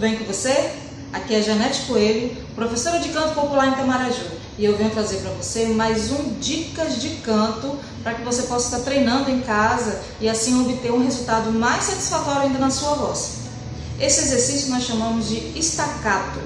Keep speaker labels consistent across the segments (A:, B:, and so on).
A: tudo bem com você? Aqui é Janete Coelho, professora de canto popular em Tamaraju e eu venho trazer para você mais um Dicas de Canto para que você possa estar treinando em casa e assim obter um resultado mais satisfatório ainda na sua voz. Esse exercício nós chamamos de estacato,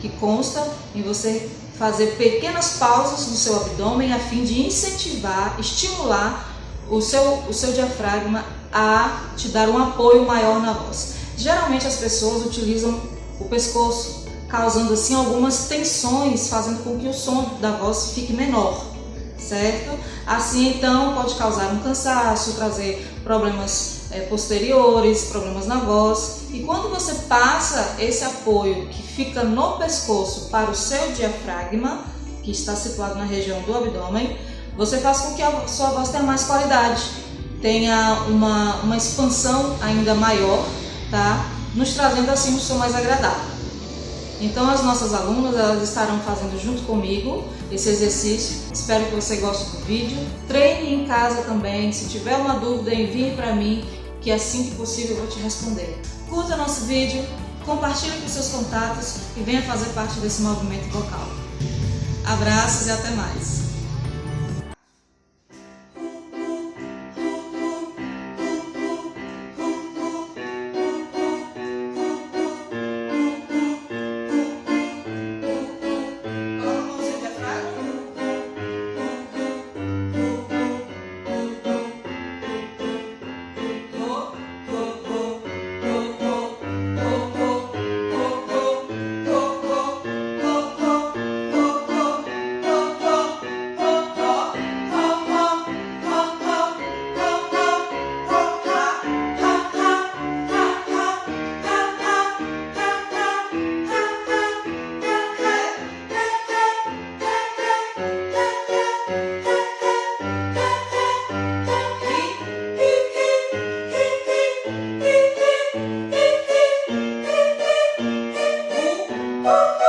A: que consta em você fazer pequenas pausas no seu abdômen a fim de incentivar, estimular o seu, o seu diafragma a te dar um apoio maior na voz. Geralmente as pessoas utilizam o pescoço, causando assim algumas tensões, fazendo com que o som da voz fique menor, certo? Assim então pode causar um cansaço, trazer problemas é, posteriores, problemas na voz. E quando você passa esse apoio que fica no pescoço para o seu diafragma, que está situado na região do abdômen, você faz com que a sua voz tenha mais qualidade, tenha uma, uma expansão ainda maior, tá? Nos trazendo assim um som mais agradável. Então as nossas alunas elas estarão fazendo junto comigo esse exercício. Espero que você goste do vídeo. Treine em casa também. Se tiver uma dúvida, envie para mim, que assim que possível eu vou te responder. Curta nosso vídeo, compartilhe com seus contatos e venha fazer parte desse movimento vocal. Abraços e até mais! Bye.